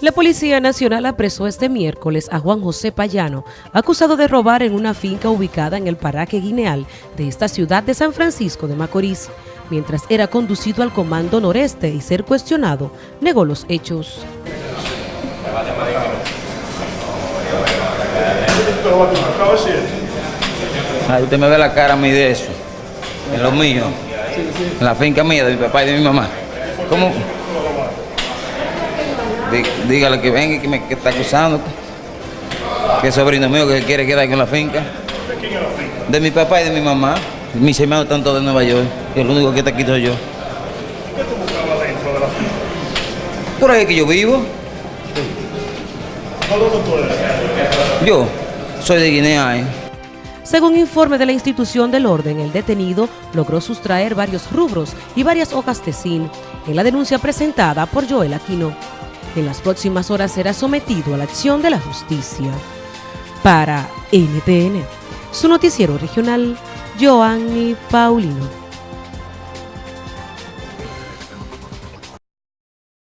La Policía Nacional apresó este miércoles a Juan José Payano, acusado de robar en una finca ubicada en el paraje Guineal de esta ciudad de San Francisco de Macorís. Mientras era conducido al Comando Noreste y ser cuestionado, negó los hechos. Ay, usted me ve la cara a mí de eso, en lo mío, en la finca mía, de mi papá y de mi mamá. ¿Cómo? Dígale que venga y que me está acusando. Que es sobrino mío que quiere quedar con la finca. ¿De quién es la finca? De mi papá y de mi mamá. Mis hermanos están todos de Nueva York. Y el único que está aquí soy yo. ¿Qué tú buscabas dentro de la finca? Por ahí que yo vivo. ¿A dónde tú eres? Yo soy de Guinea. ¿eh? Según informe de la institución del orden, el detenido logró sustraer varios rubros y varias hojas de zinc en la denuncia presentada por Joel Aquino. En las próximas horas será sometido a la acción de la justicia. Para NTN, su noticiero regional, Joanny Paulino.